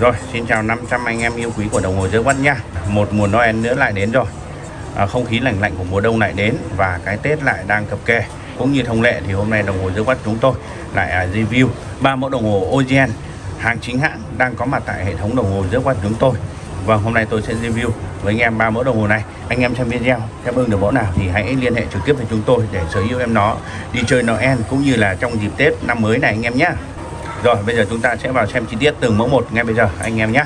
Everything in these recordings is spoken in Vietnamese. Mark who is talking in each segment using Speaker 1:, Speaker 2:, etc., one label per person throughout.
Speaker 1: Rồi, xin chào 500 anh em yêu quý của đồng hồ dưới quất nha. Một mùa Noel nữa lại đến rồi. À, không khí lạnh lạnh của mùa đông lại đến và cái Tết lại đang cập kê Cũng như thông lệ thì hôm nay đồng hồ dưới quất chúng tôi lại à, review ba mẫu đồng hồ OGN hàng chính hãng đang có mặt tại hệ thống đồng hồ dưới quất chúng tôi. Và hôm nay tôi sẽ review với anh em ba mẫu đồng hồ này. Anh em xem video xem ưng được mẫu nào thì hãy liên hệ trực tiếp với chúng tôi để sở hữu em nó đi chơi Noel cũng như là trong dịp Tết năm mới này anh em nhé. Rồi, bây giờ chúng ta sẽ vào xem chi tiết từng mẫu một ngay bây giờ, anh em nhé.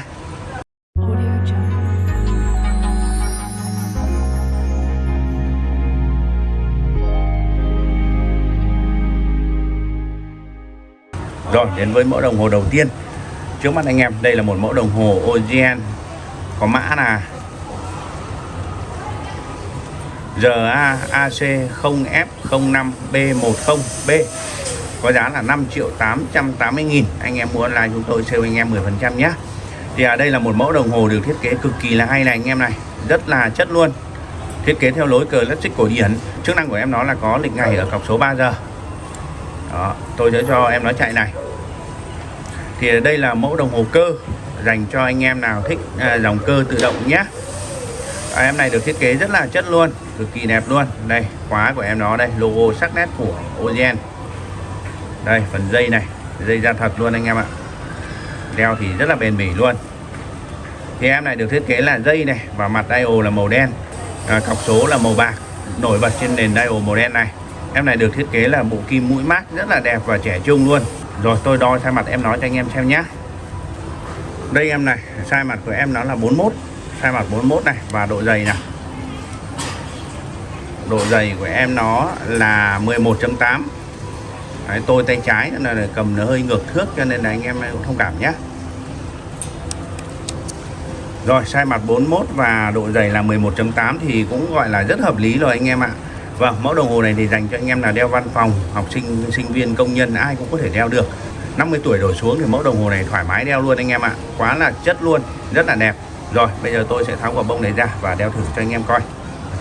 Speaker 1: Rồi, đến với mẫu đồng hồ đầu tiên. Trước mắt anh em, đây là một mẫu đồng hồ OGN Có mã là RAAC0F05B10B có giá là 5 triệu 880 nghìn. Anh em muốn là chúng tôi sale anh em 10% nhé. Thì ở đây là một mẫu đồng hồ được thiết kế cực kỳ là hay này anh em này. Rất là chất luôn. Thiết kế theo lối cờ classic cổ điển. Chức năng của em nó là có lịch ngày ở cọc số 3 giờ. Đó, tôi sẽ cho em nó chạy này. Thì đây là mẫu đồng hồ cơ dành cho anh em nào thích à, dòng cơ tự động nhé. À, em này được thiết kế rất là chất luôn cực kỳ đẹp luôn. Đây khóa của em nó đây logo sắc nét của ozen đây phần dây này dây da thật luôn anh em ạ. Đeo thì rất là bền bỉ luôn. Thì em này được thiết kế là dây này và mặt dial là màu đen à, cọc số là màu bạc nổi bật trên nền dial màu đen này. Em này được thiết kế là bộ kim mũi mát rất là đẹp và trẻ trung luôn. Rồi tôi đo sai mặt em nói cho anh em xem nhé đây em này sai mặt của em nó là 41 sai mặt 41 này và độ dày này. Độ dày của em nó là 11.8 Đấy, tôi tay trái nên là cầm nó hơi ngược thước cho nên là anh em cũng thông cảm nhé rồi sai mặt 41 và độ dày là 11.8 thì cũng gọi là rất hợp lý rồi anh em ạ Vâng, mẫu đồng hồ này thì dành cho anh em là đeo văn phòng, học sinh, sinh viên, công nhân ai cũng có thể đeo được. 50 tuổi đổ xuống thì mẫu đồng hồ này thoải mái đeo luôn anh em ạ. Quá là chất luôn, rất là đẹp. Rồi, bây giờ tôi sẽ tháo quả bông này ra và đeo thử cho anh em coi.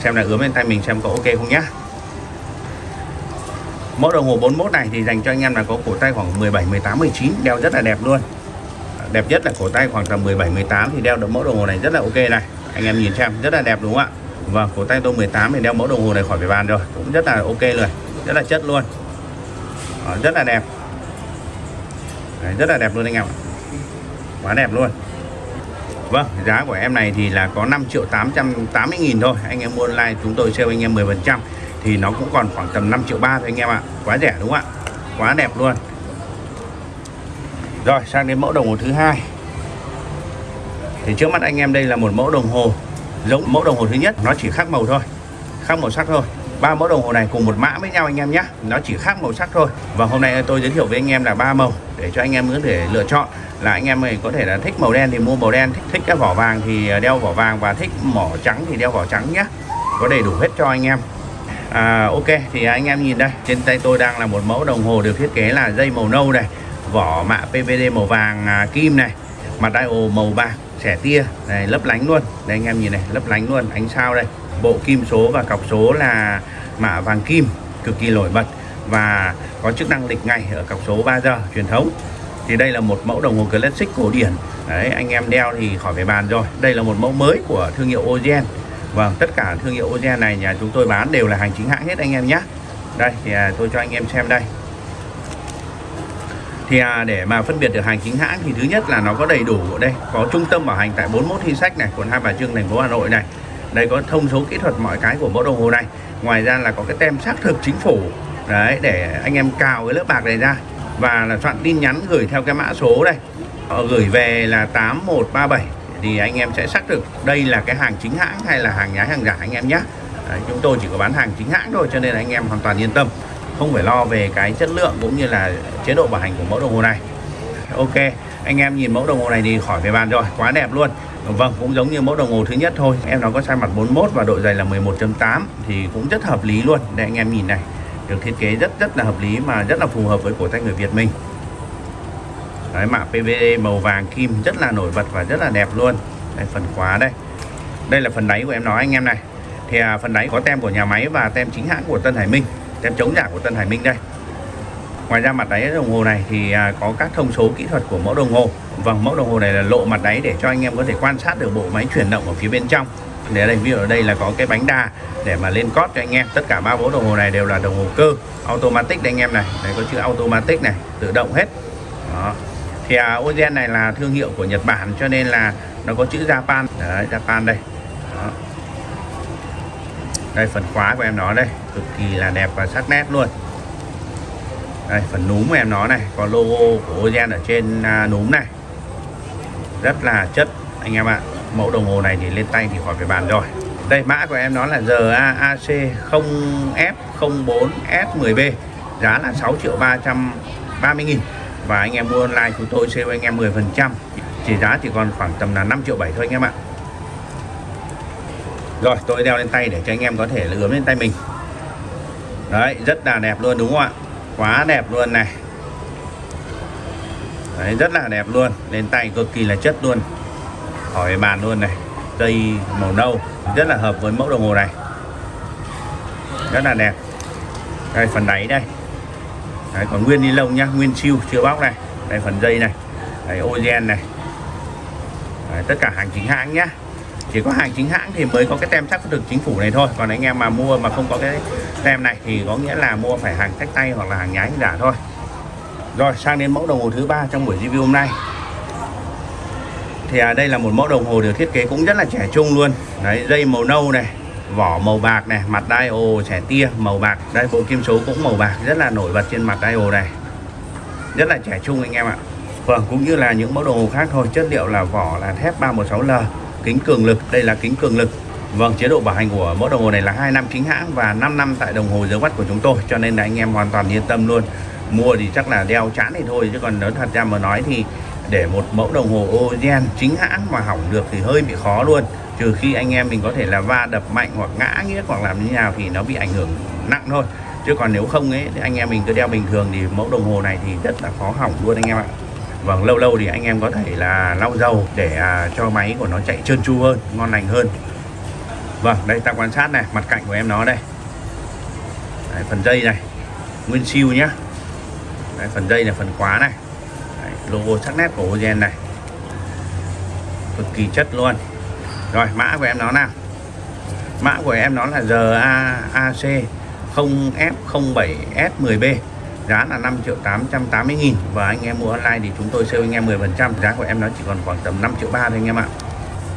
Speaker 1: Xem là ướm lên tay mình xem có ok không nhá. Mẫu đồng hồ 41 này thì dành cho anh em là có cổ tay khoảng 17, 18, 19 đeo rất là đẹp luôn. Đẹp nhất là cổ tay khoảng tầm 17, 18 thì đeo được mẫu đồng hồ này rất là ok này. Anh em nhìn xem rất là đẹp đúng không ạ? và cổ tay tôi 18 thì đeo mẫu đồng hồ này khỏi phải bàn rồi Cũng rất là ok rồi Rất là chất luôn Đó, Rất là đẹp Đấy, Rất là đẹp luôn anh em ạ Quá đẹp luôn Vâng, giá của em này thì là có 5 triệu 880 nghìn thôi Anh em mua online chúng tôi sale anh em 10% thì nó cũng còn khoảng tầm 5 triệu 3 thôi anh em ạ. Quá rẻ đúng không ạ? Quá đẹp luôn. Rồi, sang đến mẫu đồng hồ thứ hai. Thì trước mắt anh em đây là một mẫu đồng hồ giống mẫu đồng hồ thứ nhất. Nó chỉ khác màu thôi khác màu sắc thôi. Ba mẫu đồng hồ này cùng một mã với nhau anh em nhé. Nó chỉ khác màu sắc thôi. Và hôm nay tôi giới thiệu với anh em là ba màu để cho anh em có thể lựa chọn. Là anh em này có thể là thích màu đen thì mua màu đen thích, thích cái vỏ vàng thì đeo vỏ vàng và thích mỏ trắng thì đeo vỏ trắng nhé. Có đầy đủ hết cho anh em à, ok thì anh em nhìn đây trên tay tôi đang là một mẫu đồng hồ được thiết kế là dây màu nâu này vỏ mạ PVD màu vàng à, kim này mặt dial màu bạc xẻ tia này lấp lánh luôn. Đây anh em nhìn này lấp lánh luôn ánh sao đây. Bộ kim số và cọc số là mạ vàng kim cực kỳ nổi bật và có chức năng lịch ngày ở cọc số 3 giờ truyền thống. Thì đây là một mẫu đồng hồ classic cổ điển. Đấy anh em đeo thì khỏi phải bàn rồi. Đây là một mẫu mới của thương hiệu Ogen vâng tất cả thương hiệu Ogen này nhà chúng tôi bán đều là hàng chính hãng hết anh em nhé. Đây thì à, tôi cho anh em xem đây. Thì à, để mà phân biệt được hàng chính hãng thì thứ nhất là nó có đầy đủ ở đây có trung tâm bảo hành tại 41 Thi Sách này quận Hai Bà Trưng thành phố Hà Nội này. Đây có thông số kỹ thuật mọi cái của mẫu đồng hồ này. Ngoài ra là có cái tem xác thực chính phủ đấy để anh em cào cái lớp bạc này ra. Và là soạn tin nhắn gửi theo cái mã số đây. Họ gửi về là 8137 thì anh em sẽ xác thực đây là cái hàng chính hãng hay là hàng nhái hàng giả anh em nhé. Đấy, chúng tôi chỉ có bán hàng chính hãng thôi cho nên là anh em hoàn toàn yên tâm không phải lo về cái chất lượng cũng như là chế độ bảo hành của mẫu đồng hồ này. Ok anh em nhìn mẫu đồng hồ này thì khỏi phải bàn rồi quá đẹp luôn. Vâng cũng giống như mẫu đồng hồ thứ nhất thôi em nó có size mặt 41 và độ dày là 11.8 thì cũng rất hợp lý luôn. Đây anh em nhìn này được thiết kế rất rất là hợp lý mà rất là phù hợp với cổ tay người Việt mình. Đấy, mạ PVD màu vàng kim rất là nổi bật và rất là đẹp luôn. Đây phần khóa đây. Đây là phần đáy của em nói anh em này. Thì à, phần đáy có tem của nhà máy và tem chính hãng của Tân Hải Minh tem chống giả của Tân Hải Minh đây. Ngoài ra mặt đáy đồng hồ này thì à, có các thông số kỹ thuật của mẫu đồng hồ. Vâng mẫu đồng hồ này là lộ mặt đáy để cho anh em có thể quan sát được bộ máy chuyển động ở phía bên trong. Để đây ví dụ ở đây là có cái bánh đa để mà lên cót cho anh em. Tất cả ba mẫu đồng hồ này đều là đồng hồ cơ automatic đây anh em này. Đây có chữ automatic này tự động hết. Đó thì à, Ozen này là thương hiệu của Nhật Bản cho nên là nó có chữ Japan. Đấy Japan đây. Đó. đây phần khóa của em nó đây. Cực kỳ là đẹp và sắc nét luôn. Đây phần núm của em nó này. Có logo của Ozen ở trên à, núm này. Rất là chất anh em ạ. Mẫu đồng hồ này thì lên tay thì khỏi phải bàn rồi. Đây mã của em nó là GAAC 0F04S10B giá là 6 triệu 330 nghìn và anh em mua online chúng tôi sẽ anh em 10 phần trăm. Chỉ giá chỉ còn khoảng tầm là 5 triệu 7 thôi anh em ạ. Rồi, tôi đeo lên tay để cho anh em có thể là ướm lên tay mình. Đấy, rất là đẹp luôn, đúng không ạ? Quá đẹp luôn này. Đấy, rất là đẹp luôn. Lên tay cực kỳ là chất luôn. Hỏi bàn luôn này. Dây màu nâu, rất là hợp với mẫu đồng hồ này. Rất là đẹp. Đây, phần đáy đây đấy, còn nguyên ni lông nhá nguyên siêu chưa bóc này đây phần dây này đấy, ozen này. Đấy, tất cả hàng chính hãng nhá. Chỉ có hàng chính hãng thì mới có cái tem xác thực chính phủ này thôi. Còn anh em mà mua mà không có cái tem này thì có nghĩa là mua phải hàng sách tay hoặc là hàng nhái giả thôi. Rồi sang đến mẫu đồng hồ thứ ba trong buổi review hôm nay. Thì à, đây là một mẫu đồng hồ được thiết kế cũng rất là trẻ trung luôn. Đấy dây màu nâu này vỏ màu bạc này mặt dial trẻ tia màu bạc đây bộ kim số cũng màu bạc rất là nổi bật trên mặt dial này rất là trẻ trung anh em ạ vâng cũng như là những mẫu đồng hồ khác thôi chất liệu là vỏ là thép 316L kính cường lực đây là kính cường lực Vâng, chế độ bảo hành của mẫu đồng hồ này là 2 năm chính hãng và 5 năm tại đồng hồ dưới watt của chúng tôi cho nên là anh em hoàn toàn yên tâm luôn. Mua thì chắc là đeo chán thì thôi chứ còn nếu thật ra mà nói thì để một mẫu đồng hồ Ozen chính hãng mà hỏng được thì hơi bị khó luôn. Trừ khi anh em mình có thể là va đập mạnh hoặc ngã nghĩa hoặc làm như nào thì nó bị ảnh hưởng nặng thôi. Chứ còn nếu không ấy thì anh em mình cứ đeo bình thường thì mẫu đồng hồ này thì rất là khó hỏng luôn anh em ạ. Vâng, lâu lâu thì anh em có thể là lau dầu để à, cho máy của nó chạy trơn tru hơn, ngon lành hơn. Vâng, đây ta quan sát này, mặt cạnh của em nó đây. Đấy, phần dây này, nguyên siêu nhá. Đấy, phần dây là phần khóa này. Đấy, logo sắc nét của Ozen này. Cực kỳ chất luôn. Rồi, mã của em nó nào. Mã của em nó là GAAC 0F07S10B giá là 5 triệu 880 nghìn. Và anh em mua online thì chúng tôi sale anh em 10 phần trăm. Giá của em nó chỉ còn khoảng tầm 5 triệu 3 thôi anh em ạ.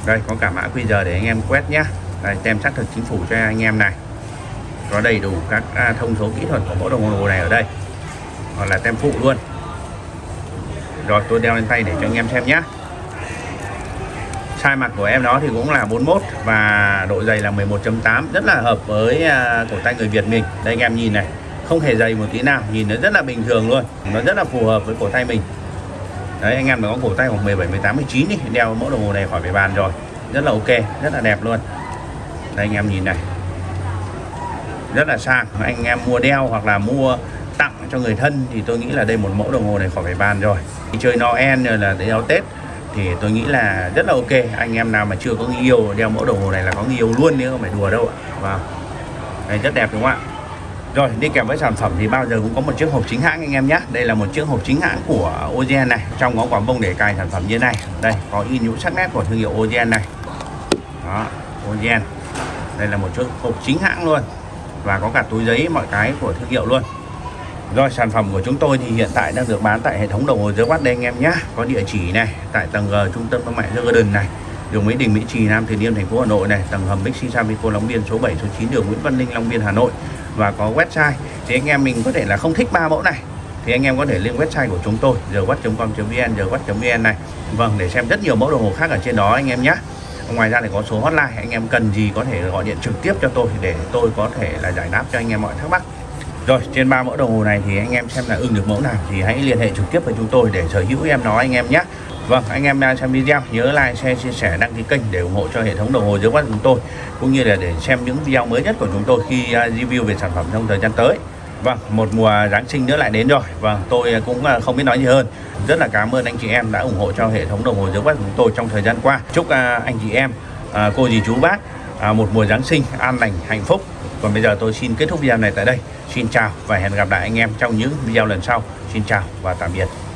Speaker 1: Đây có cả mã QR để anh em quét nhé. đây, tem xác thực chính phủ cho anh em này. Có đầy đủ các à, thông số kỹ thuật của mẫu đồng hồ này ở đây. Hoặc là tem phụ luôn. Rồi tôi đeo lên tay để cho anh em xem nhé size mặt của em nó thì cũng là 41 và độ dày là 11.8 rất là hợp với à, cổ tay người Việt mình. Đây anh em nhìn này, không hề dày một tí nào. Nhìn nó rất là bình thường luôn. Nó rất là phù hợp với cổ tay mình. Đấy, anh em mà có cổ tay khoảng 17 18 19 đi đeo mẫu đồng hồ này khỏi phải bàn rồi. Rất là ok, rất là đẹp luôn. Đây anh em nhìn này. Rất là sang. Anh em mua đeo hoặc là mua tặng cho người thân thì tôi nghĩ là đây một mẫu đồng hồ này khỏi phải bàn rồi. Đi chơi Noel rồi là đeo Tết thì tôi nghĩ là rất là ok. Anh em nào mà chưa có người yêu, đeo mẫu đồng hồ này là có người yêu luôn, nếu không phải đùa đâu ạ. Vâng. Wow. đây rất đẹp đúng không ạ? Rồi, đi kèm với sản phẩm thì bao giờ cũng có một chiếc hộp chính hãng anh em nhé. Đây là một chiếc hộp chính hãng của Ozen này. Trong có quả bông để cài sản phẩm như này. Đây, có in nhũ sắc nét của thương hiệu Ozen này. Đó Ozen Đây là một chiếc hộp chính hãng luôn. Và có cả túi giấy mọi cái của thương hiệu luôn rồi sản phẩm của chúng tôi thì hiện tại đang được bán tại hệ thống đồng hồ dưới quát đây anh em nhé Có địa chỉ này, tại tầng G trung tâm thương mại The Garden này, đường Mỹ Đình, Mỹ Trì, Nam Từ Liêm, thành phố Hà Nội này, tầng hầm Bixi Savico Long Biên số 7 số 9 đường Nguyễn Văn Linh, Long Biên, Hà Nội và có website. Thì anh em mình có thể là không thích ba mẫu này, thì anh em có thể lên website của chúng tôi rwatt.com.vn rwatt.vn này. Vâng để xem rất nhiều mẫu đồng hồ khác ở trên đó anh em nhé ngoài ra thì có số hotline, anh em cần gì có thể gọi điện trực tiếp cho tôi để tôi có thể là giải đáp cho anh em mọi thắc mắc rồi trên ba mẫu đồng hồ này thì anh em xem là ưng được mẫu nào thì hãy liên hệ trực tiếp với chúng tôi để sở hữu em nó anh em nhé Vâng, anh em đang xem video nhớ like, share, chia sẻ, đăng ký kênh để ủng hộ cho hệ thống đồng hồ dưới của chúng tôi cũng như là để xem những video mới nhất của chúng tôi khi à, review về sản phẩm trong thời gian tới. Vâng, một mùa Giáng sinh nữa lại đến rồi. Vâng, tôi à, cũng à, không biết nói gì hơn. Rất là cảm ơn anh chị em đã ủng hộ cho hệ thống đồng hồ dưới của chúng tôi trong thời gian qua. Chúc anh chị em, cô dì chú bác một mùa Giáng sinh an lành, hạnh phúc còn bây giờ tôi xin kết thúc video này tại đây. Xin chào và hẹn gặp lại anh em trong những video lần sau. Xin chào và tạm biệt.